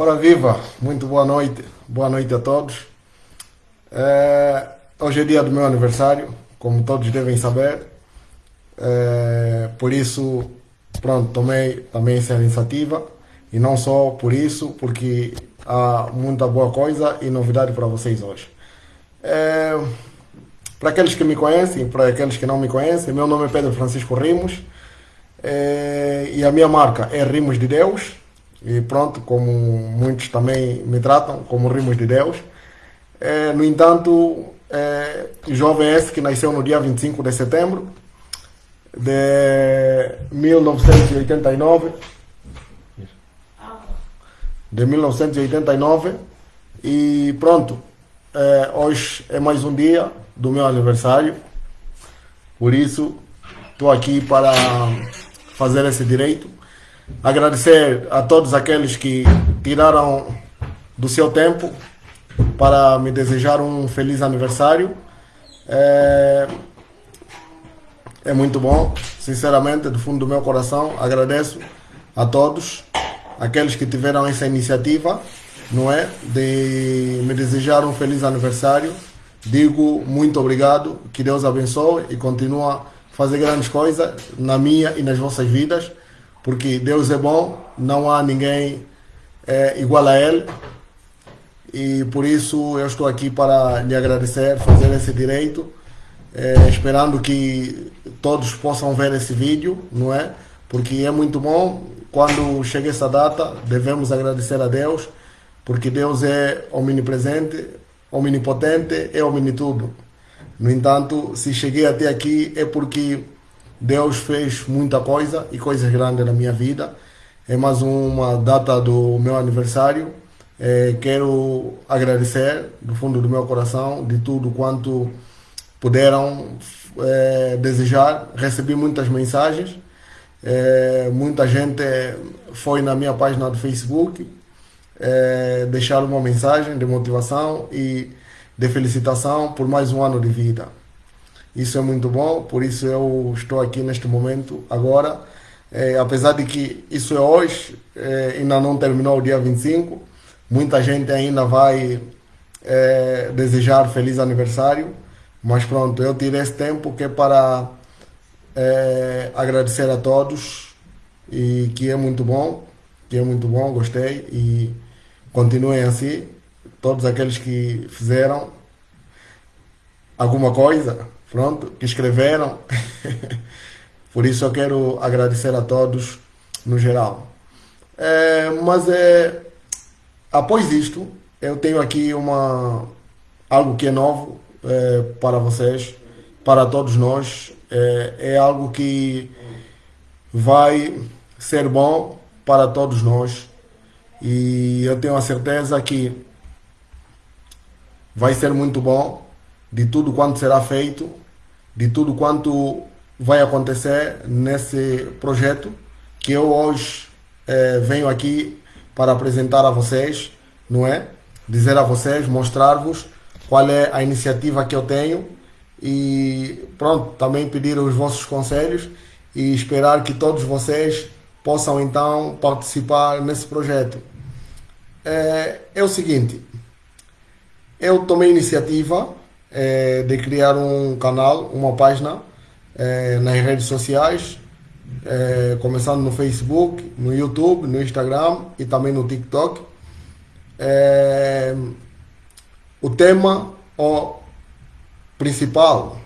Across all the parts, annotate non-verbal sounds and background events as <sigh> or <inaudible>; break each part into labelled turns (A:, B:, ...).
A: Ora viva, muito boa noite, boa noite a todos. É, hoje é dia do meu aniversário, como todos devem saber. É, por isso, pronto, tomei também essa iniciativa. E não só por isso, porque há muita boa coisa e novidade para vocês hoje. É, para aqueles que me conhecem, para aqueles que não me conhecem, meu nome é Pedro Francisco Rimos é, e a minha marca é Rimos de Deus. E pronto, como muitos também me tratam, como Rimos de Deus. É, no entanto, é, jovem esse que nasceu no dia 25 de setembro de 1989 de 1989 e pronto é, hoje é mais um dia do meu aniversário. Por isso estou aqui para fazer esse direito agradecer a todos aqueles que tiraram do seu tempo para me desejar um feliz aniversário. É, é muito bom, sinceramente, do fundo do meu coração, agradeço a todos, aqueles que tiveram essa iniciativa, não é, de me desejar um feliz aniversário. Digo muito obrigado, que Deus abençoe e continue a fazer grandes coisas na minha e nas vossas vidas, porque Deus é bom, não há ninguém é, igual a Ele e por isso eu estou aqui para lhe agradecer, fazer esse direito, é, esperando que todos possam ver esse vídeo, não é? Porque é muito bom, quando chega essa data, devemos agradecer a Deus, porque Deus é omnipresente, omnipotente, é omnitudo. No entanto, se cheguei até aqui é porque Deus fez muita coisa e coisas grandes na minha vida. É mais uma data do meu aniversário é, quero agradecer do fundo do meu coração de tudo quanto puderam é, desejar. Recebi muitas mensagens, é, muita gente foi na minha página do Facebook é, deixar uma mensagem de motivação e de felicitação por mais um ano de vida. Isso é muito bom, por isso eu estou aqui neste momento agora. É, apesar de que isso é hoje, é, ainda não terminou o dia 25, Muita gente ainda vai é, desejar feliz aniversário, mas pronto, eu tirei esse tempo que é para é, agradecer a todos e que é muito bom, que é muito bom, gostei e continuem assim, todos aqueles que fizeram alguma coisa, pronto, que escreveram. <laughs> Por isso eu quero agradecer a todos no geral. É, mas é Após isto, eu tenho aqui uma algo que é novo é, para vocês, para todos nós. É, é algo que vai ser bom para todos nós e eu tenho a certeza que vai ser muito bom de tudo quanto será feito, de tudo quanto vai acontecer nesse projeto que eu hoje é, venho aqui para apresentar a vocês, não é? Dizer a vocês, mostrar-vos qual é a iniciativa que eu tenho e pronto, também pedir os vossos conselhos e esperar que todos vocês possam então participar nesse projeto. É, é o seguinte, eu tomei iniciativa é, de criar um canal, uma página é, nas redes sociais é, começando no Facebook, no YouTube, no Instagram e também no TikTok. É, o tema o principal,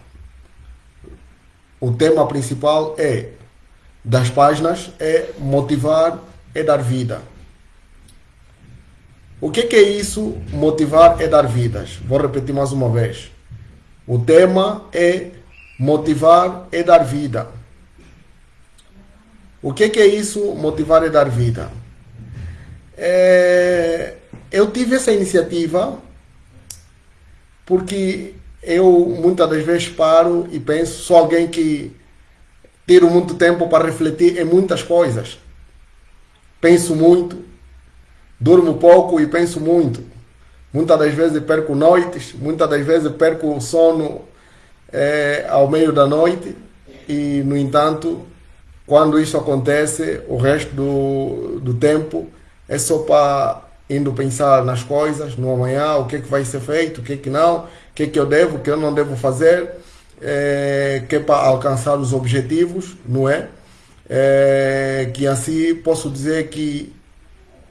A: o tema principal é das páginas é motivar e dar vida. O que, que é isso? Motivar e dar vidas. Vou repetir mais uma vez. O tema é motivar e dar vida. O que, que é isso, motivar e dar vida? É, eu tive essa iniciativa porque eu muitas das vezes paro e penso, sou alguém que tiro muito tempo para refletir em muitas coisas. Penso muito, durmo pouco e penso muito. Muitas das vezes perco noites, muitas das vezes perco o sono é, ao meio da noite e, no entanto, quando isso acontece, o resto do, do tempo é só para indo pensar nas coisas, no amanhã, o que, é que vai ser feito, o que, é que não, o que, é que eu devo, o que eu não devo fazer, é, que é para alcançar os objetivos, não é? é? Que assim posso dizer que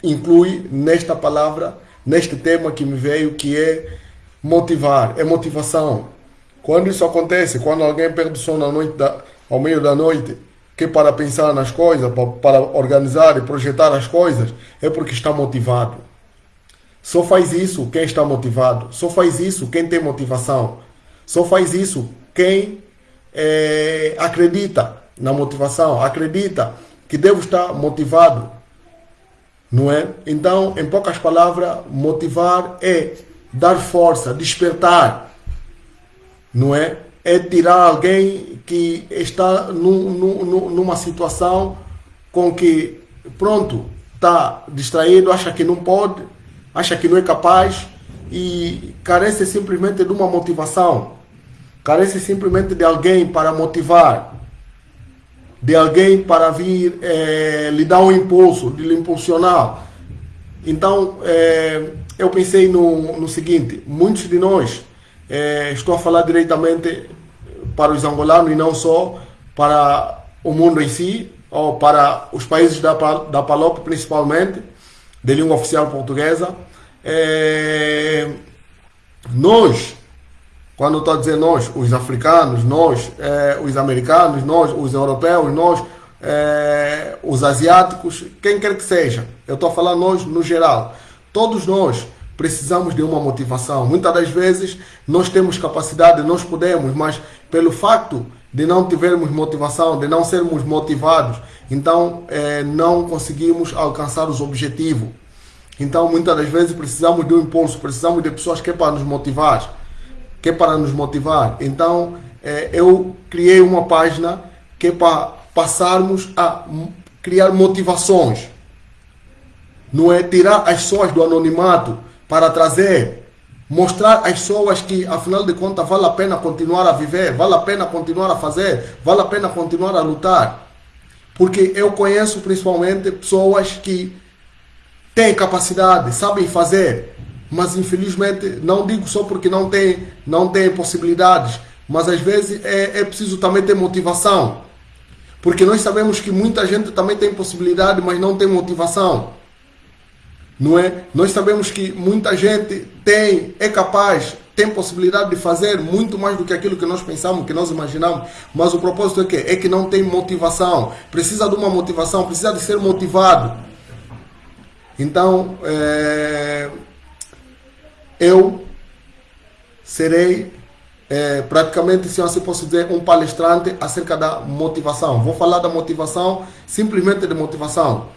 A: inclui nesta palavra, neste tema que me veio, que é motivar, é motivação. Quando isso acontece, quando alguém perde o sono à noite da, ao meio da noite, que para pensar nas coisas, para, para organizar e projetar as coisas, é porque está motivado. Só faz isso quem está motivado. Só faz isso quem tem motivação. Só faz isso quem é, acredita na motivação, acredita que devo estar motivado. Não é? Então, em poucas palavras, motivar é dar força, despertar. Não é? É tirar alguém que está numa situação com que, pronto, está distraído, acha que não pode, acha que não é capaz e carece simplesmente de uma motivação, carece simplesmente de alguém para motivar, de alguém para vir é, lhe dar um impulso, de lhe impulsionar. Então, é, eu pensei no, no seguinte: muitos de nós, é, estou a falar diretamente para os angolanos e não só para o mundo em si, ou para os países da, da PALOP principalmente, de língua oficial portuguesa. Nós, quando estou dizer nós, os africanos, nós, é, os americanos, nós, os europeus, nós, é, os asiáticos, quem quer que seja, eu estou falar nós no geral, todos nós precisamos de uma motivação. Muitas das vezes nós temos capacidade, nós podemos, mas pelo facto de não tivermos motivação, de não sermos motivados, então é, não conseguimos alcançar os objetivos. Então, muitas das vezes precisamos de um impulso, precisamos de pessoas que é para nos motivar, que é para nos motivar. Então, é, eu criei uma página que é para passarmos a criar motivações. Não é tirar as pessoas do anonimato para trazer, mostrar às pessoas que, afinal de contas, vale a pena continuar a viver, vale a pena continuar a fazer, vale a pena continuar a lutar. Porque eu conheço principalmente pessoas que têm capacidade, sabem fazer, mas infelizmente, não digo só porque não têm não tem possibilidades, mas às vezes é, é preciso também ter motivação. Porque nós sabemos que muita gente também tem possibilidade, mas não tem motivação. Não é? Nós sabemos que muita gente tem, é capaz, tem possibilidade de fazer muito mais do que aquilo que nós pensamos, que nós imaginamos, mas o propósito é que é que não tem motivação, precisa de uma motivação, precisa de ser motivado. Então, é, eu serei é, praticamente, se assim posso dizer, um palestrante acerca da motivação. Vou falar da motivação, simplesmente de motivação.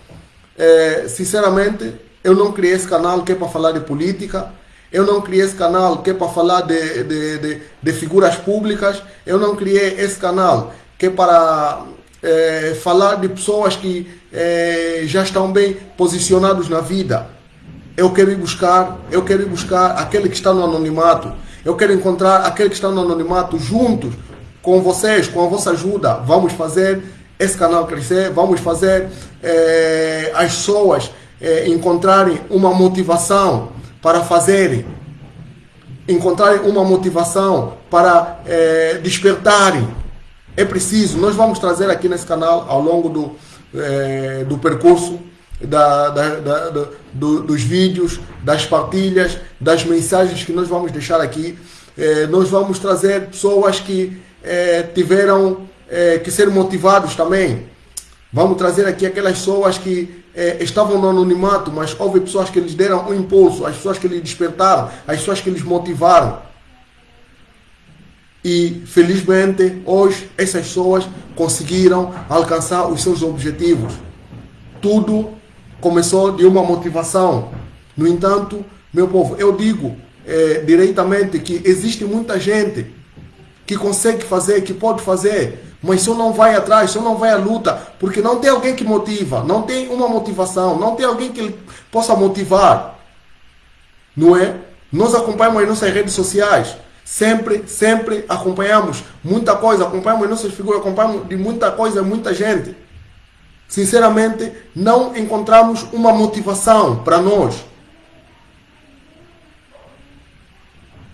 A: É, sinceramente, eu não criei esse canal que é para falar de política. Eu não criei esse canal que é para falar de, de, de, de figuras públicas. Eu não criei esse canal que é para é, falar de pessoas que já estão bem posicionados na vida. Eu quero ir buscar, eu quero ir buscar aquele que está no anonimato. Eu quero encontrar aquele que está no anonimato juntos com vocês, com a vossa ajuda. Vamos fazer esse canal crescer, vamos fazer é, as pessoas é, encontrarem uma motivação para fazerem, encontrarem uma motivação para é, despertarem. É preciso, nós vamos trazer aqui nesse canal ao longo do, do percurso da, da, da, do, dos vídeos, das partilhas, das mensagens que nós vamos deixar aqui. É, nós vamos trazer pessoas que é, tiveram é, que ser motivados também. Vamos trazer aqui aquelas pessoas que é, estavam no anonimato, mas houve pessoas que lhes deram um impulso, as pessoas que lhes despertaram, as pessoas que lhes motivaram. E felizmente hoje essas pessoas conseguiram alcançar os seus objetivos. Tudo começou de uma motivação. No entanto, meu povo, eu digo é, diretamente que existe muita gente que consegue fazer, que pode fazer, mas só não vai atrás, só não vai à luta, porque não tem alguém que motiva, não tem uma motivação, não tem alguém que possa motivar. Não é? Nós acompanhamos as nossas redes sociais, sempre, sempre acompanhamos muita coisa, acompanhamos nossas figuras, acompanhamos de muita coisa, muita gente. Sinceramente, não encontramos uma motivação para nós.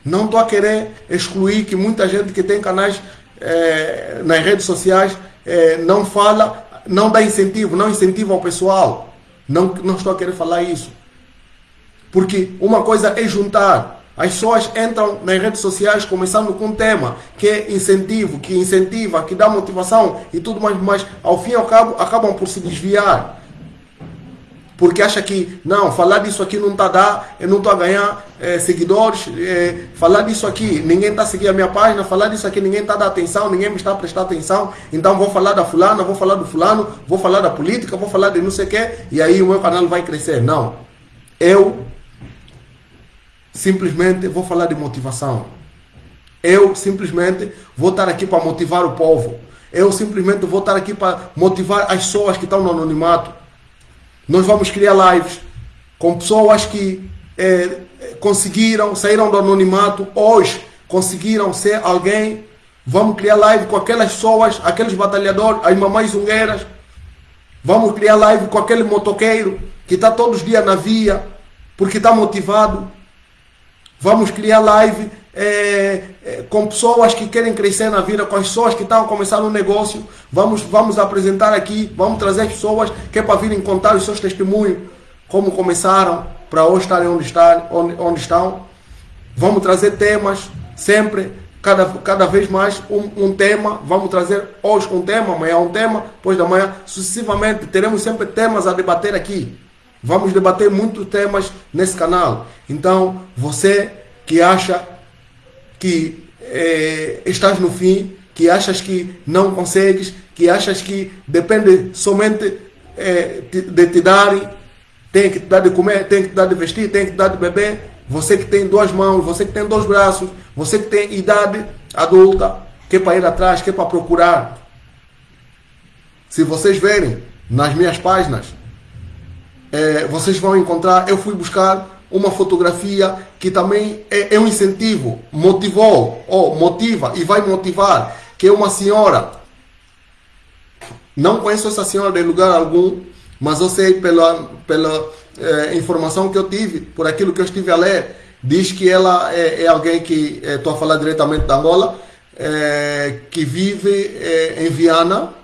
A: Não estou a querer excluir que muita gente que tem canais eh, nas redes sociais eh, não fala, não dá incentivo, não incentiva o pessoal. Não, não estou a querer falar isso. Porque uma coisa é juntar as pessoas entram nas redes sociais começando com um tema que é incentivo, que incentiva, que dá motivação e tudo mais, mas ao fim e ao cabo acabam por se desviar porque acha que não, falar disso aqui não está a dar, eu não estou a ganhar é, seguidores, é, falar disso aqui, ninguém está a seguir a minha página, falar disso aqui, ninguém está a dar atenção, ninguém me está a prestar atenção, então vou falar da fulana, vou falar do fulano, vou falar da política, vou falar de não sei o quê, e aí o meu canal vai crescer. Não. Eu simplesmente vou falar de motivação. Eu simplesmente vou estar aqui para motivar o povo. Eu simplesmente vou estar aqui para motivar as pessoas que estão no anonimato. Nós vamos criar lives com pessoas que é, conseguiram, saíram do anonimato, hoje conseguiram ser alguém. Vamos criar live com aquelas pessoas, aqueles batalhadores, as mamães zungueiras. Vamos criar live com aquele motoqueiro que está todos os dias na via, porque está motivado. Vamos criar live é, é, com pessoas que querem crescer na vida, com as pessoas que estão começando um negócio. Vamos, vamos apresentar aqui, vamos trazer as pessoas que é para virem contar os seus testemunhos, como começaram, para hoje estarem onde, estar, onde, onde estão. Vamos trazer temas, sempre, cada, cada vez mais um, um tema. Vamos trazer hoje um tema, amanhã um tema, depois da manhã, sucessivamente. Teremos sempre temas a debater aqui. Vamos debater muitos temas nesse canal. Então, você que acha que é, estás no fim, que achas que não consegues, que achas que depende somente é, de te darem, tem que te dar de comer, tem que te dar de vestir, tem que te dar de beber. Você que tem duas mãos, você que tem dois braços, você que tem idade adulta, que é para ir atrás, que é para procurar. Se vocês verem nas minhas páginas, é, vocês vão encontrar, eu fui buscar uma fotografia que também é, é um incentivo, motivou, ou motiva e vai motivar, que é uma senhora. Não conheço essa senhora de lugar algum, mas eu sei pela, pela é, informação que eu tive, por aquilo que eu estive a ler, diz que ela é, é alguém que, estou é, a falar diretamente da Angola, que vive em Viana,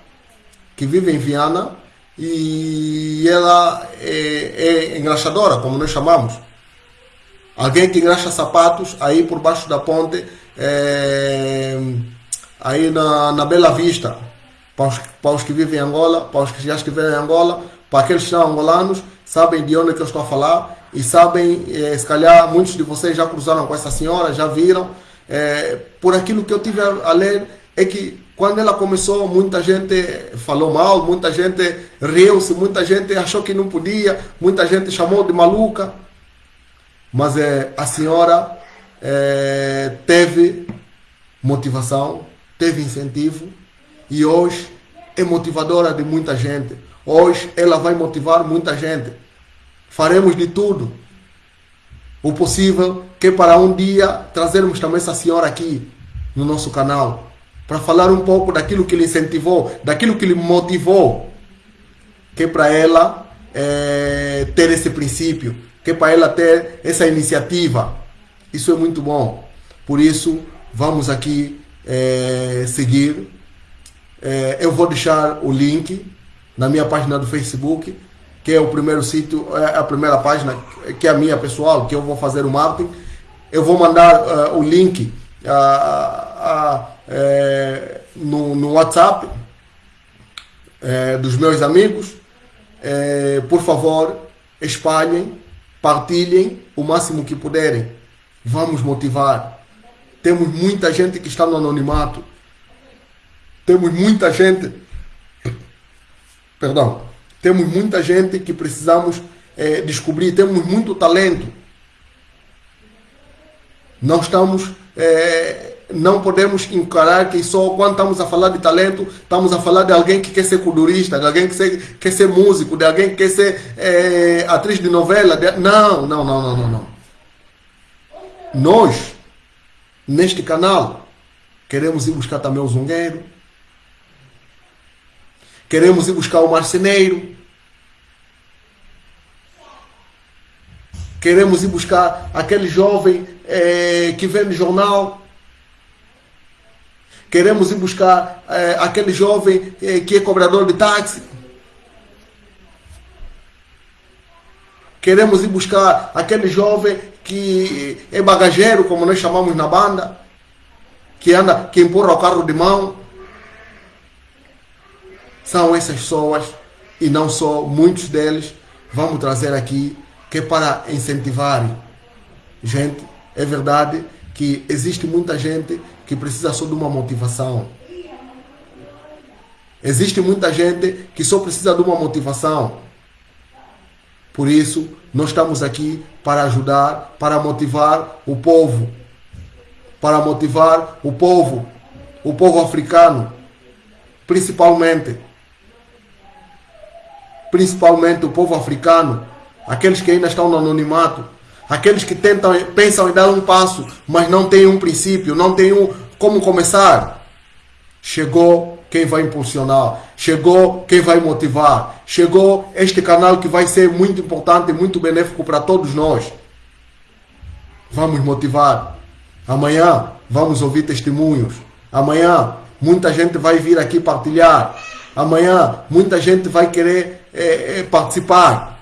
A: que vive em Viana, e ela é, é engraxadora, como nós chamamos. Alguém que engraxa sapatos aí por baixo da ponte, é, aí na, na Bela Vista, para os, para os que vivem em Angola, para os que já estiverem em Angola, para aqueles que são angolanos, sabem de onde que eu estou a falar e sabem, é, se calhar muitos de vocês já cruzaram com essa senhora, já viram. É, por aquilo que eu tive a, a ler, é que quando ela começou, muita gente falou mal, muita gente riu-se, muita gente achou que não podia, muita gente chamou de maluca. Mas é, a senhora é, teve motivação, teve incentivo e hoje é motivadora de muita gente. Hoje ela vai motivar muita gente. Faremos de tudo o possível que para um dia trazermos também essa senhora aqui no nosso canal para falar um pouco daquilo que lhe incentivou, daquilo que lhe motivou, que é para ela é, ter esse princípio, que é para ela ter essa iniciativa. Isso é muito bom. Por isso, vamos aqui é, seguir. É, eu vou deixar o link na minha página do Facebook, que é o primeiro sítio, é a primeira página, que é a minha pessoal, que eu vou fazer o marketing. Eu vou mandar uh, o link uh, uh, no, no, WhatsApp dos meus amigos. por favor, espalhem partilhem o máximo que puderem. Vamos motivar. Temos muita gente que está no anonimato. Temos muita gente. Perdão. Temos muita gente que precisamos é, descobrir. Temos muito talento. Não estamos. É, não podemos encarar que só quando estamos a falar de talento, estamos a falar de alguém que quer ser culturista, de alguém que quer, quer ser músico, de alguém que quer ser é, atriz de novela. De... Não, não, não, não, não, não. Nós, neste canal, queremos ir buscar também o zungueiro, queremos ir buscar o marceneiro, queremos ir buscar aquele jovem é, que vende jornal. Queremos ir buscar é, aquele jovem é, que é cobrador de táxi. Queremos ir buscar aquele jovem que é bagageiro, como nós chamamos na banda, que anda, que empurra o carro de mão. São essas pessoas, e não só, muitos deles, vamos trazer aqui, que é para incentivar. Gente, é verdade que existe muita gente que precisa só de uma motivação. Existe muita gente que só precisa de uma motivação. Por isso, nós estamos aqui para ajudar, para motivar o povo. Para motivar o povo, o povo africano, principalmente. Principalmente o povo africano, aqueles que ainda estão no anonimato, aqueles que tentam, pensam em dar um passo, mas não têm um princípio, não têm um como começar. Chegou quem vai impulsionar, chegou quem vai motivar, chegou este canal que vai ser muito importante muito benéfico para todos nós. Vamos motivar. Amanhã vamos ouvir testemunhos. Amanhã muita gente vai vir aqui partilhar. Amanhã muita gente vai querer é, é, participar.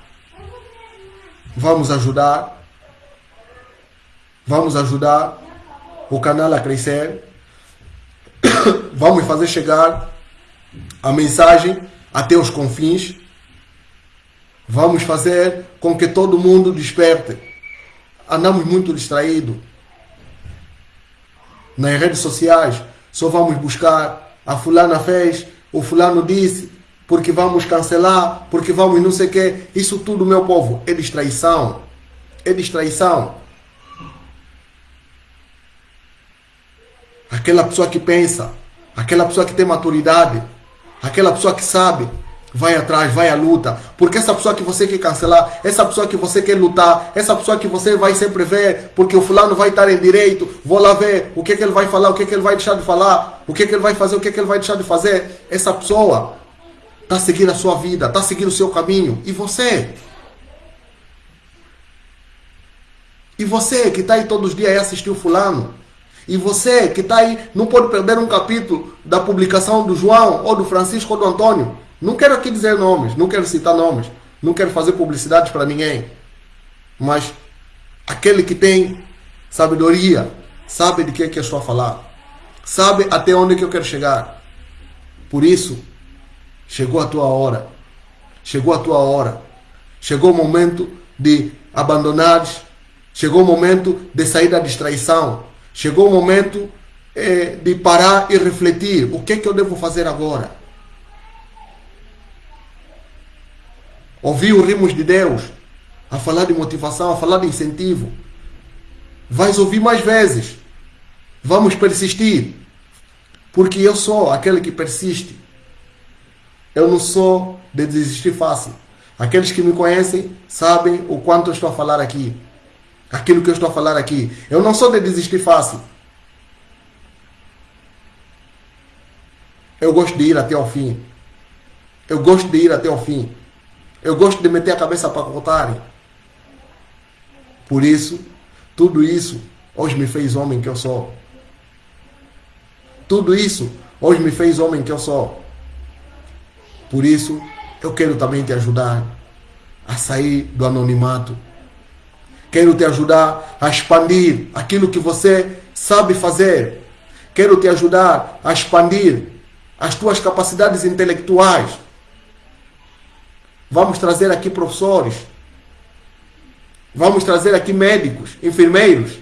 A: Vamos ajudar. Vamos ajudar o canal a crescer <coughs> vamos fazer chegar a mensagem até os confins. Vamos fazer com que todo mundo desperte. Andamos muito distraídos. Nas redes sociais, só vamos buscar a fulana fez, o fulano disse, porque vamos cancelar, porque vamos não sei o quê. Isso tudo, meu povo, é distraição. É distraição. Aquela pessoa que pensa, aquela pessoa que tem maturidade, aquela pessoa que sabe, vai atrás, vai à luta. Porque essa pessoa que você quer cancelar, essa pessoa que você quer lutar, essa pessoa que você vai sempre ver, porque o fulano vai estar em direito, vou lá ver o que, que ele vai falar, o que, que ele vai deixar de falar, o que, que ele vai fazer, o que, que ele vai deixar de fazer. Essa pessoa está seguindo a sua vida, está seguindo o seu caminho. E você? E você que está aí todos os dias assistiu o fulano? E você que está aí, não pode perder um capítulo da publicação do João, ou do Francisco, ou do Antônio. Não quero aqui dizer nomes, não quero citar nomes, não quero fazer publicidade para ninguém. Mas aquele que tem sabedoria, sabe de que, é que eu estou a falar, sabe até onde que eu quero chegar. Por isso, chegou a tua hora, chegou a tua hora, chegou o momento de abandonar, chegou o momento de sair da distraição, Chegou o momento é, de parar e refletir. O que é que eu devo fazer agora? Ouvir os rimos de Deus, a falar de motivação, a falar de incentivo. Vais ouvir mais vezes. Vamos persistir. Porque eu sou aquele que persiste. Eu não sou de desistir fácil. Aqueles que me conhecem sabem o quanto eu estou a falar aqui aquilo que eu estou a falar aqui. Eu não sou de desistir fácil. Eu gosto de ir até o fim. Eu gosto de ir até o fim. Eu gosto de meter a cabeça para contar. Por isso, tudo isso hoje me fez homem que eu sou. Tudo isso hoje me fez homem que eu sou. Por isso, eu quero também te ajudar a sair do anonimato Quero te ajudar a expandir aquilo que você sabe fazer. Quero te ajudar a expandir as tuas capacidades intelectuais. Vamos trazer aqui professores. Vamos trazer aqui médicos, enfermeiros.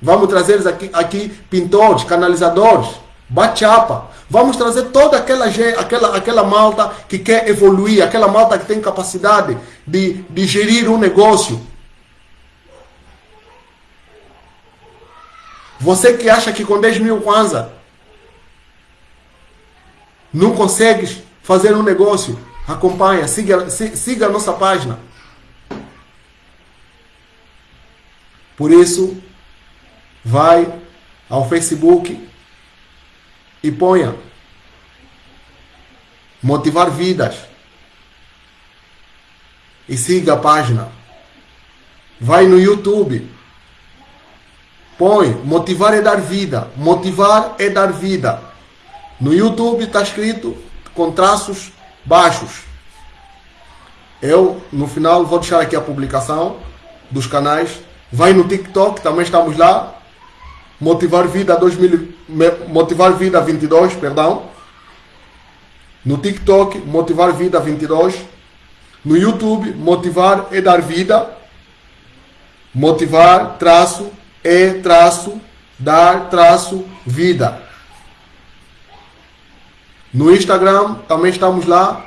A: Vamos trazer aqui, aqui pintores, canalizadores, bachapa. Vamos trazer toda aquela, aquela, aquela malta que quer evoluir, aquela malta que tem capacidade de, de gerir um negócio. Você que acha que com 10 mil kwanza não consegues fazer um negócio, acompanha, siga, siga a nossa página. Por isso, vai ao Facebook, e ponha motivar vidas e siga a página. vai no YouTube, põe motivar é dar vida, motivar é dar vida. No YouTube está escrito com traços baixos. Eu, no final, vou deixar aqui a publicação dos canais. Vai no TikTok, também estamos lá. Motivar Vida 2000, Motivar Vida 22, perdão. No TikTok, Motivar Vida 22. No YouTube, Motivar é dar vida. Motivar, traço, é, traço, dar, traço, vida. No Instagram, também estamos lá.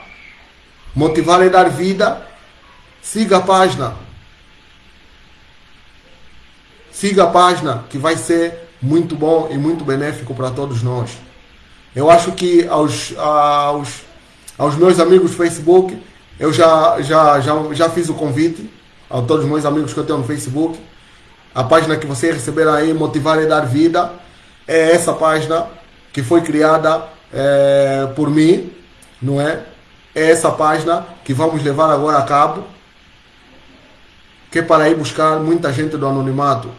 A: Motivar é dar vida. Siga a página. Siga a página que vai ser muito bom e muito benéfico para todos nós. Eu acho que aos, aos, aos meus amigos do Facebook, eu já, já, já, já fiz o convite a todos os meus amigos que eu tenho no Facebook. A página que vocês receberam aí, Motivar e Dar Vida, é essa página que foi criada é, por mim, não é? é essa página que vamos levar agora a cabo, que é para ir buscar muita gente do anonimato.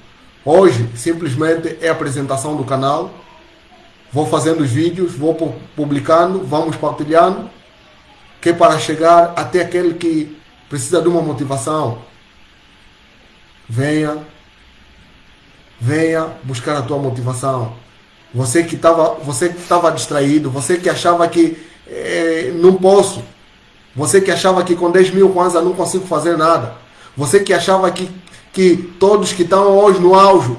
A: Hoje, simplesmente é a apresentação do canal. Vou fazendo os vídeos, vou publicando, vamos partilhando, que é para chegar até aquele que precisa de uma motivação. Venha, venha buscar a tua motivação. Você que estava, você que estava distraído, você que achava que é, não posso. Você que achava que com 10 mil kwanza não consigo fazer nada. Você que achava que, que todos que estão hoje no auge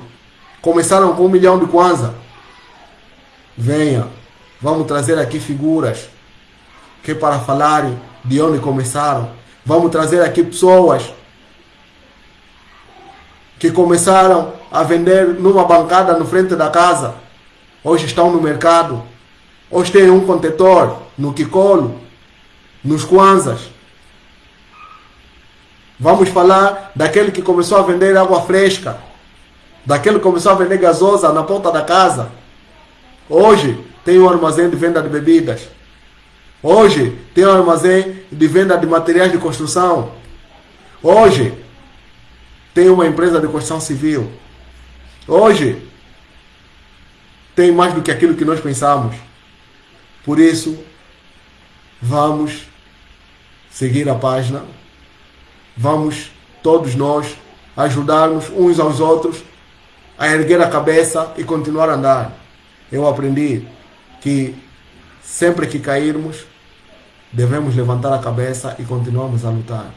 A: começaram com um milhão de kwanza. Venha, vamos trazer aqui figuras que para falarem de onde começaram. Vamos trazer aqui pessoas que começaram a vender numa bancada no frente da casa. Hoje estão no mercado. Hoje tem um contentor no Kikolo, nos Kwanzas. Vamos falar daquele que começou a vender água fresca, daquele que começou a vender gasosa na ponta da casa. Hoje tem um armazém de venda de bebidas. Hoje tem um armazém de venda de materiais de construção. Hoje tem uma empresa de construção civil. Hoje tem mais do que aquilo que nós pensamos. Por isso, vamos seguir a página, vamos todos nós ajudarmos uns aos outros a erguer a cabeça e continuar a andar. Eu aprendi que sempre que cairmos, devemos levantar a cabeça e continuarmos a lutar.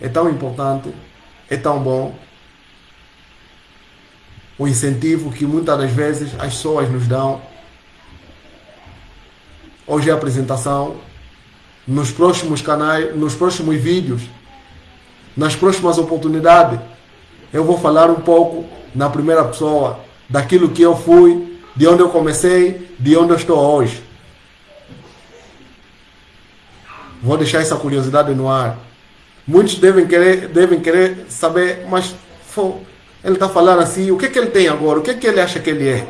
A: É tão importante, é tão bom o incentivo que muitas das vezes as pessoas nos dão Hoje é a apresentação. Nos próximos canais, nos próximos vídeos, nas próximas oportunidades, eu vou falar um pouco na primeira pessoa daquilo que eu fui, de onde eu comecei, de onde eu estou hoje. Vou deixar essa curiosidade no ar. Muitos devem querer, devem querer saber, mas ele está falando assim, o que, que ele tem agora? O que, que ele acha que ele é?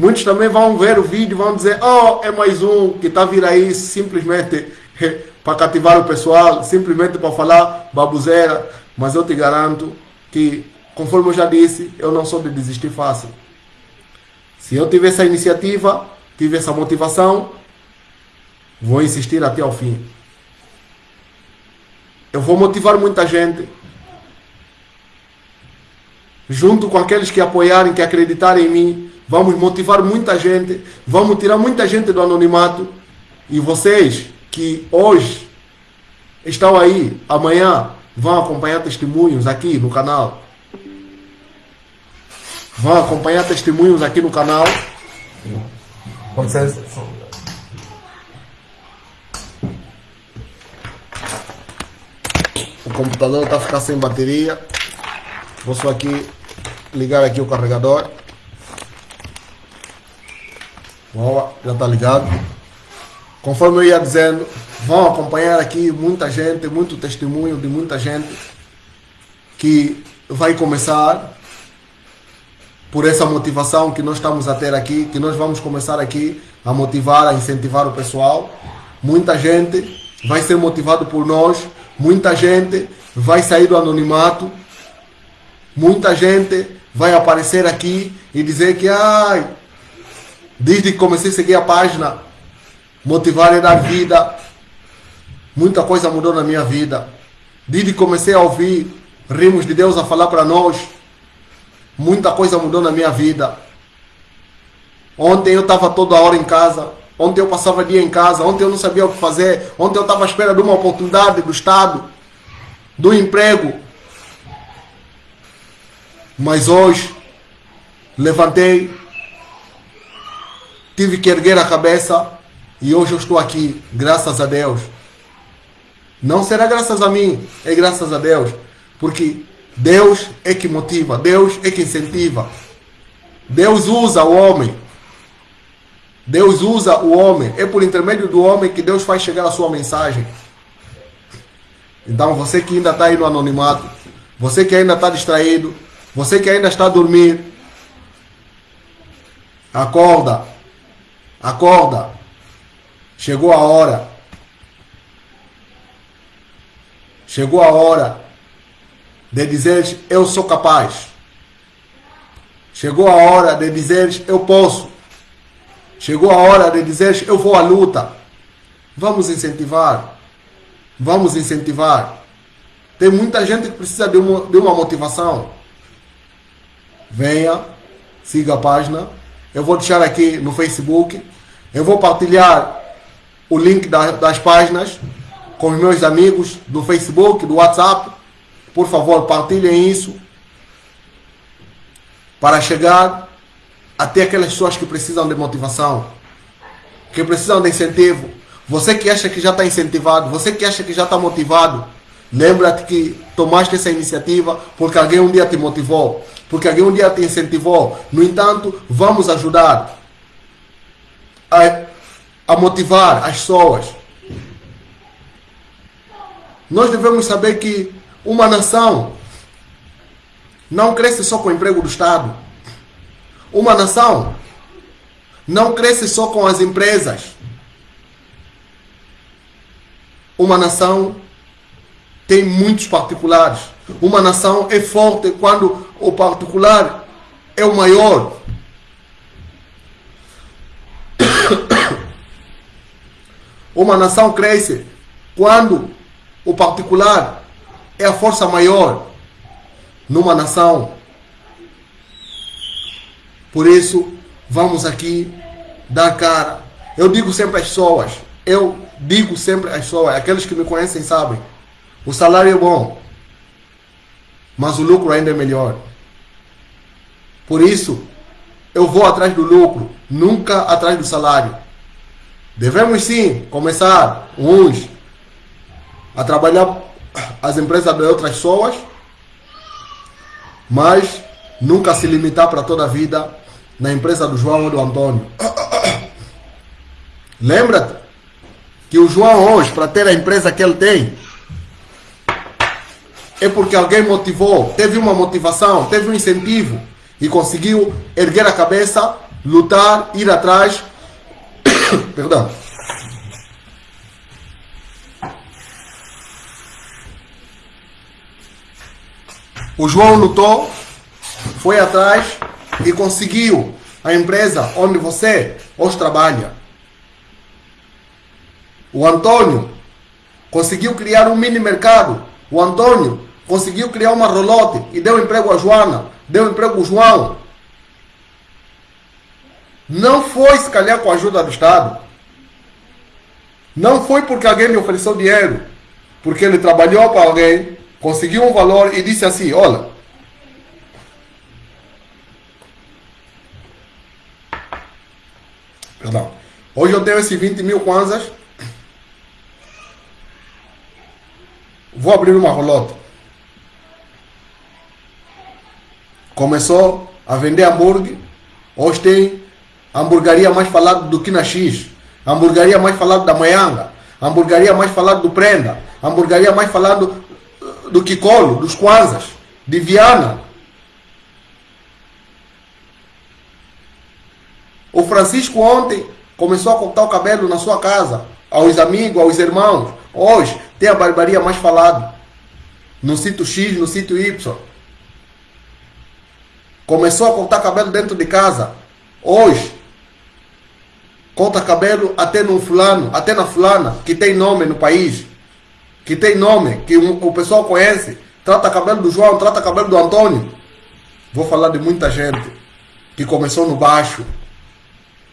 A: Muitos também vão ver o vídeo vão dizer, oh, é mais um que está vir aí simplesmente <laughs> para cativar o pessoal, simplesmente para falar babuzeira. Mas eu te garanto que, conforme eu já disse, eu não sou de desistir fácil. Se eu tiver essa iniciativa, tiver essa motivação, vou insistir até ao fim. Eu vou motivar muita gente. Junto com aqueles que apoiarem, que acreditarem em mim, vamos motivar muita gente, vamos tirar muita gente do anonimato. E vocês que hoje estão aí, amanhã vão acompanhar testemunhos aqui no canal. Vão acompanhar testemunhos aqui no canal. Vocês... O computador está a ficar sem bateria. Vou só aqui ligar aqui o carregador. Boa, já está ligado. Conforme eu ia dizendo, vão acompanhar aqui muita gente, muito testemunho de muita gente que vai começar por essa motivação que nós estamos a ter aqui, que nós vamos começar aqui a motivar, a incentivar o pessoal. Muita gente vai ser motivado por nós, muita gente vai sair do anonimato. Muita gente vai aparecer aqui e dizer que ai, desde que comecei a seguir a página, motivar e dar vida, muita coisa mudou na minha vida. Desde que comecei a ouvir rimos de Deus a falar para nós, muita coisa mudou na minha vida. Ontem eu estava toda hora em casa, ontem eu passava dia em casa, ontem eu não sabia o que fazer, ontem eu estava à espera de uma oportunidade do Estado, do emprego. Mas hoje levantei, tive que erguer a cabeça e hoje eu estou aqui, graças a Deus. Não será graças a mim, é graças a Deus. Porque Deus é que motiva, Deus é que incentiva. Deus usa o homem. Deus usa o homem. É por intermédio do homem que Deus faz chegar a sua mensagem. Então você que ainda está aí no anonimato, você que ainda está distraído, você que ainda está a dormir, acorda, acorda. Chegou a hora. Chegou a hora de dizeres eu sou capaz. Chegou a hora de dizeres eu posso. Chegou a hora de dizeres eu vou à luta. Vamos incentivar. Vamos incentivar. Tem muita gente que precisa de uma, de uma motivação. Venha, siga a página. Eu vou deixar aqui no Facebook. Eu vou partilhar o link da, das páginas com os meus amigos do Facebook, do WhatsApp. Por favor, partilhem isso para chegar até aquelas pessoas que precisam de motivação, que precisam de incentivo. Você que acha que já está incentivado, você que acha que já está motivado, lembra-te que tomaste essa iniciativa porque alguém um dia te motivou, porque alguém um dia te incentivou. No entanto, vamos ajudar a, a motivar as pessoas. Nós devemos saber que uma nação não cresce só com o emprego do Estado. Uma nação não cresce só com as empresas. Uma nação tem muitos particulares. Uma nação é forte quando o particular é o maior. Uma nação cresce quando o particular é a força maior numa nação. Por isso, vamos aqui dar cara. Eu digo sempre às pessoas, eu digo sempre às pessoas, aqueles que me conhecem sabem, o salário é bom, mas o lucro ainda é melhor. Por isso, eu vou atrás do lucro, nunca atrás do salário. Devemos sim começar uns a trabalhar as empresas de outras pessoas, mas nunca se limitar para toda a vida na empresa do João ou do Antônio. <coughs> Lembra-te que o João hoje, para ter a empresa que ele tem, é porque alguém motivou, teve uma motivação, teve um incentivo e conseguiu erguer a cabeça, lutar, ir atrás. <coughs> Perdão O João lutou, foi atrás e conseguiu a empresa onde você hoje trabalha. O Antônio conseguiu criar um mini mercado. O Antônio conseguiu criar uma rolote e deu emprego a Joana, deu emprego ao João. Não foi se calhar com a ajuda do Estado. Não foi porque alguém lhe ofereceu dinheiro. Porque ele trabalhou para alguém, conseguiu um valor e disse assim: Olha, perdão, hoje eu tenho esses 20 mil kwanzas, vou abrir uma rolota. Começou a vender hambúrguer, hoje tem hamburgueria mais falada do que na X, hamburgueria mais falada da Maianga, hamburgueria mais falada do Prenda, hamburgueria mais falada do Kikolo, dos Kwanzas, de Viana. O Francisco ontem começou a cortar o cabelo na sua casa, aos amigos, aos irmãos. Hoje tem a barbaria mais falada. no sítio X, no sítio Y. Começou a cortar cabelo dentro de casa. Hoje, corta cabelo até no fulano, até na fulana, que tem nome no país, que tem nome, que o pessoal conhece. Trata cabelo do João, trata cabelo do Antônio. Vou falar de muita gente que começou no baixo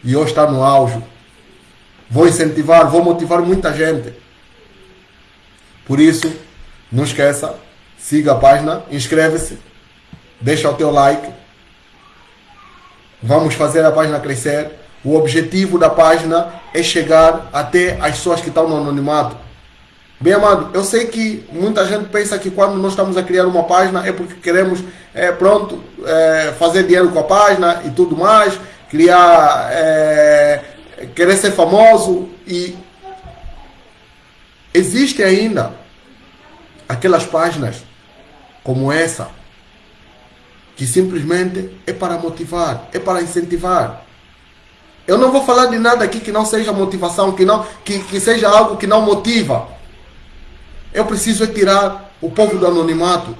A: e hoje está no auge. Vou incentivar, vou motivar muita gente. Por isso, não esqueça, siga a página, inscreve-se, deixa o teu like. Vamos fazer a página crescer. O objetivo da página é chegar até as pessoas que estão no anonimato. Bem amado, eu sei que muita gente pensa que quando nós estamos a criar uma página é porque queremos, é, pronto, é, fazer dinheiro com a página e tudo mais, criar, é, querer ser famoso e existe ainda aquelas páginas como essa que simplesmente é para motivar, é para incentivar. Eu não vou falar de nada aqui que não seja motivação, que, não, que, que seja algo que não motiva. Eu preciso é tirar o povo do anonimato.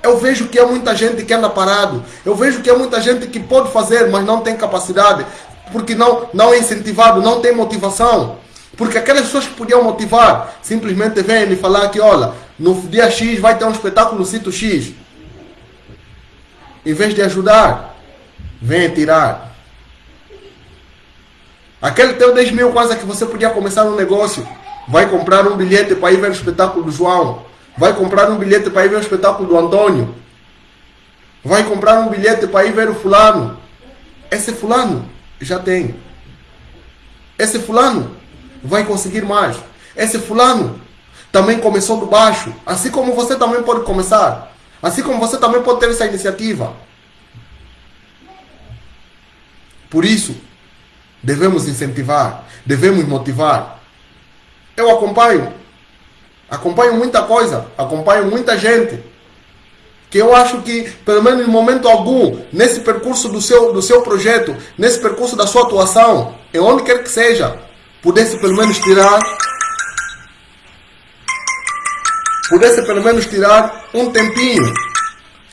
A: Eu vejo que há muita gente que anda parado. Eu vejo que há muita gente que pode fazer, mas não tem capacidade. Porque não, não é incentivado, não tem motivação. Porque aquelas pessoas que podiam motivar simplesmente vêm e falar que, olha, no dia X vai ter um espetáculo no sítio X. Em vez de ajudar, vem tirar. Aquele teu 10 mil quase que você podia começar um negócio vai comprar um bilhete para ir ver o espetáculo do João, vai comprar um bilhete para ir ver o espetáculo do Antônio, vai comprar um bilhete para ir ver o fulano. Esse fulano já tem. Esse fulano vai conseguir mais. Esse fulano também começou do baixo, assim como você também pode começar. Assim como você também pode ter essa iniciativa. Por isso, devemos incentivar, devemos motivar, eu acompanho. Acompanho muita coisa, acompanho muita gente. Que eu acho que, pelo menos em momento algum, nesse percurso do seu, do seu projeto, nesse percurso da sua atuação, em onde quer que seja, pudesse pelo menos tirar pudesse pelo menos tirar um tempinho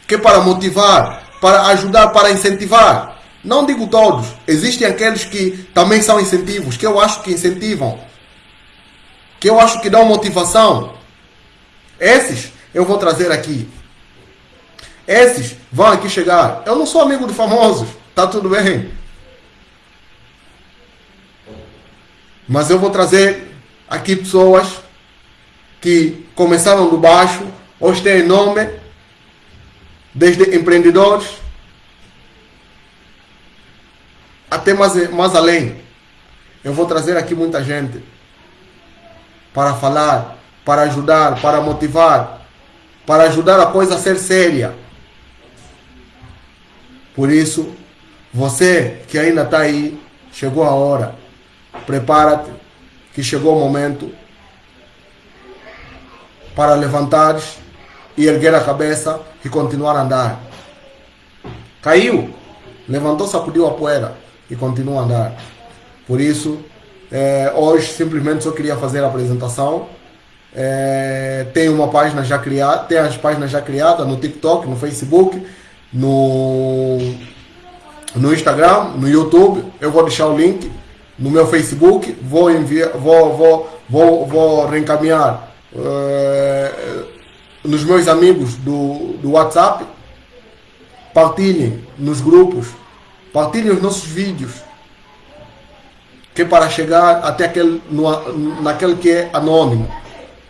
A: que é para motivar, para ajudar, para incentivar. Não digo todos, existem aqueles que também são incentivos, que eu acho que incentivam, que eu acho que dão motivação. Esses eu vou trazer aqui. Esses vão aqui chegar. Eu não sou amigo de famosos, tá tudo bem. Mas eu vou trazer aqui pessoas que começaram do baixo, hoje têm nome, desde empreendedores até mais, mais além. Eu vou trazer aqui muita gente para falar, para ajudar, para motivar, para ajudar a coisa a ser séria. Por isso, você que ainda está aí, chegou a hora. Prepara-te, que chegou o momento para levantares e erguer a cabeça e continuar a andar. Caiu, levantou, sacudiu a poeira e continua a andar. Por isso, é, hoje simplesmente só queria fazer a apresentação. É, tem uma página já criada, tem as páginas já criadas no TikTok, no Facebook, no, no Instagram, no YouTube. Eu vou deixar o link no meu Facebook, vou enviar, vou, vou, vou, vou reencaminhar é, nos meus amigos do, do WhatsApp. Partilhem nos grupos, partilhem os nossos vídeos que para chegar até aquele, no, naquele que é anônimo,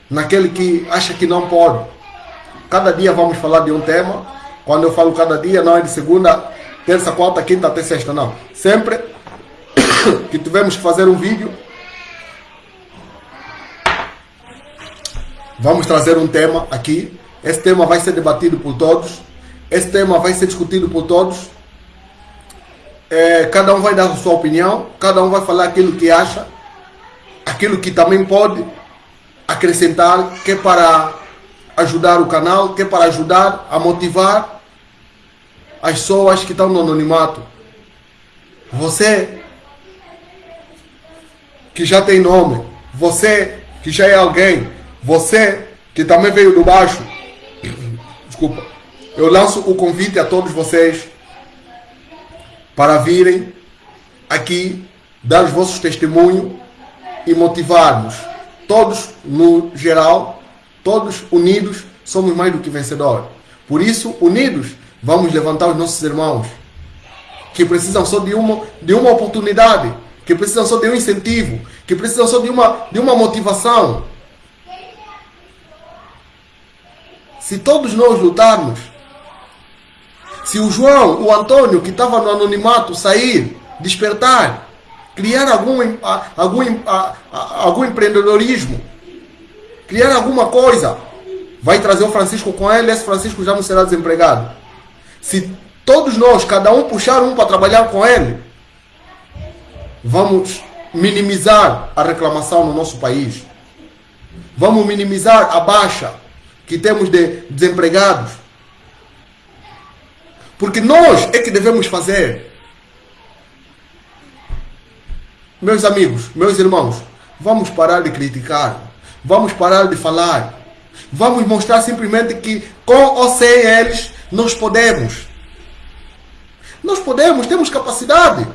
A: naquele que acha que não pode. Cada dia vamos falar de um tema. Quando eu falo cada dia, não é de segunda, terça, quarta, quinta até sexta, não. Sempre <coughs> que tivermos que fazer um vídeo, vamos trazer um tema aqui. Esse tema vai ser debatido por todos. Esse tema vai ser discutido por todos é, cada um vai dar a sua opinião, cada um vai falar aquilo que acha, aquilo que também pode acrescentar, que é para ajudar o canal, que é para ajudar a motivar as pessoas que estão no anonimato. Você que já tem nome, você que já é alguém, você que também veio do baixo. Desculpa. Eu lanço o convite a todos vocês para virem aqui dar os vossos testemunhos e motivar-nos. Todos no geral, todos unidos, somos mais do que vencedores. Por isso, unidos, vamos levantar os nossos irmãos que precisam só de uma, de uma oportunidade, que precisam só de um incentivo, que precisam só de uma, de uma motivação. Se todos nós lutarmos, se o João, o Antônio, que estava no anonimato, sair, despertar, criar algum, algum, algum empreendedorismo, criar alguma coisa, vai trazer o Francisco com ele, esse Francisco já não será desempregado. Se todos nós, cada um puxar um para trabalhar com ele, vamos minimizar a reclamação no nosso país. Vamos minimizar a baixa que temos de desempregados. Porque nós é que devemos fazer. Meus amigos, meus irmãos, vamos parar de criticar. Vamos parar de falar. Vamos mostrar simplesmente que com ou sem eles nós podemos. Nós podemos, temos capacidade.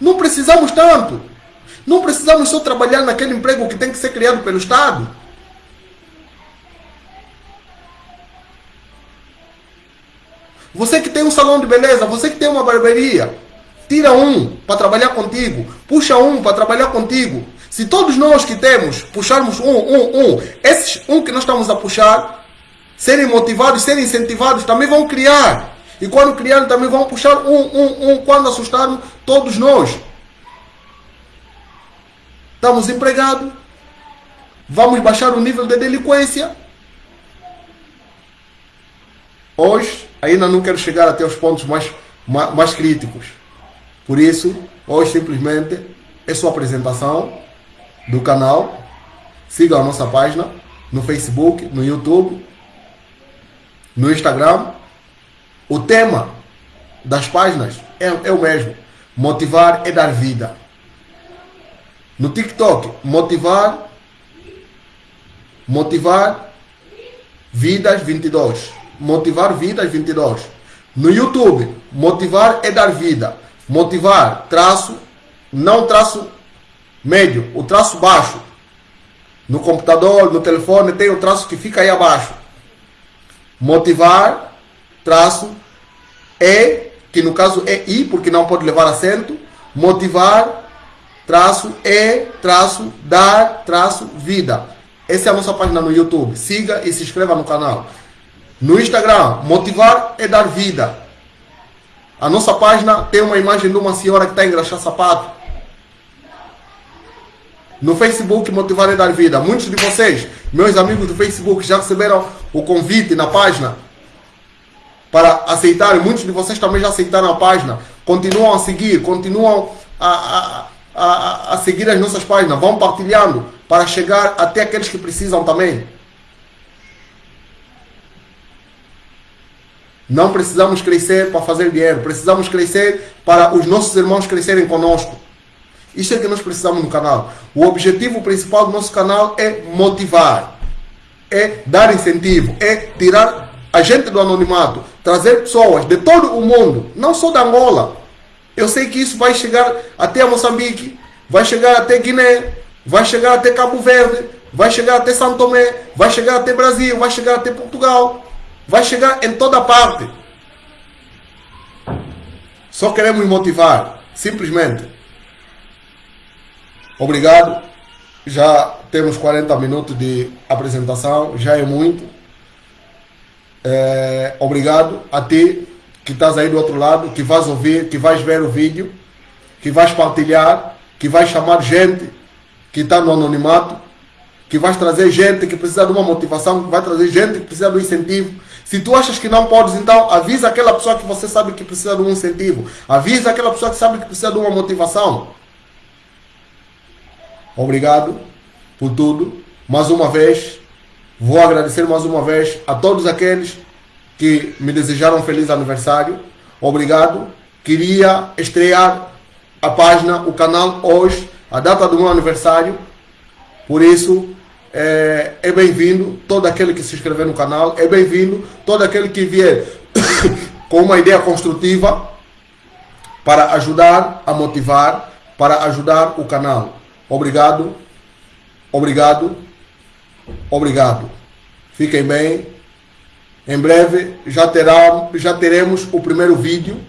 A: Não precisamos tanto. Não precisamos só trabalhar naquele emprego que tem que ser criado pelo Estado. Você que tem um salão de beleza, você que tem uma barbearia, tira um para trabalhar contigo, puxa um para trabalhar contigo. Se todos nós que temos puxarmos um, um, um, esses um que nós estamos a puxar, serem motivados, serem incentivados, também vão criar. E quando criarem, também vão puxar um, um, um, quando assustarmos todos nós. Estamos empregados, vamos baixar o nível de delinquência. Hoje, ainda não quero chegar até os pontos mais, mais, mais críticos. Por isso, hoje simplesmente é sua apresentação do canal. Siga a nossa página no Facebook, no YouTube, no Instagram. O tema das páginas é, é o mesmo. Motivar é dar vida. No TikTok, motivar motivar vidas 22. Motivar vidas 22. No YouTube, motivar é dar vida. Motivar, traço, não traço médio, o traço baixo. No computador, no telefone, tem o traço que fica aí abaixo. Motivar, traço, é, que no caso é I, porque não pode levar acento. Motivar, traço, é, traço, dar, traço, vida. Essa é a nossa página no YouTube. Siga e se inscreva no canal. No Instagram, motivar é dar vida. A nossa página tem uma imagem de uma senhora que está a sapato. No Facebook, Motivar é Dar Vida. Muitos de vocês, meus amigos do Facebook, já receberam o convite na página para aceitarem. Muitos de vocês também já aceitaram a página. Continuam a seguir, continuam a, a, a, a seguir as nossas páginas. Vão partilhando para chegar até aqueles que precisam também. Não precisamos crescer para fazer dinheiro, precisamos crescer para os nossos irmãos crescerem conosco. Isso é que nós precisamos no canal. O objetivo principal do nosso canal é motivar, é dar incentivo, é tirar a gente do anonimato, trazer pessoas de todo o mundo, não só da Angola. Eu sei que isso vai chegar até Moçambique, vai chegar até Guiné, vai chegar até Cabo Verde, vai chegar até São Tomé, vai chegar até Brasil, vai chegar até Portugal, vai chegar em toda parte. Só queremos motivar, simplesmente. Obrigado. Já temos 40 minutos de apresentação, já é muito. É, obrigado a ti que estás aí do outro lado, que vais ouvir, que vais ver o vídeo, que vais partilhar, que vais chamar gente que está no anonimato, que vais trazer gente que precisa de uma motivação, que vai trazer gente que precisa de um incentivo. Se tu achas que não podes, então avisa aquela pessoa que você sabe que precisa de um incentivo. Avisa aquela pessoa que sabe que precisa de uma motivação. Obrigado por tudo. Mais uma vez, vou agradecer mais uma vez a todos aqueles que me desejaram um feliz aniversário. Obrigado. Queria estrear a página, o canal hoje, a data do meu aniversário. Por isso, é, é bem-vindo. Todo aquele que se inscrever no canal é bem-vindo. Todo aquele que vier <coughs> com uma ideia construtiva para ajudar a motivar, para ajudar o canal. Obrigado, obrigado, obrigado. Fiquem bem. Em breve já, terá, já teremos o primeiro vídeo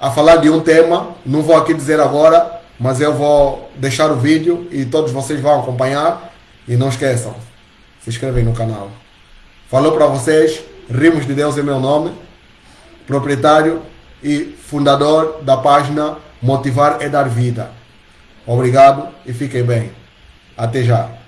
A: a falar de um tema. Não vou aqui dizer agora, mas eu vou deixar o vídeo e todos vocês vão acompanhar. E não esqueçam, se inscrevem no canal. Falou para vocês, Rimos de Deus é meu nome, proprietário e fundador da página Motivar é Dar Vida. Obrigado e fiquem bem. Até já.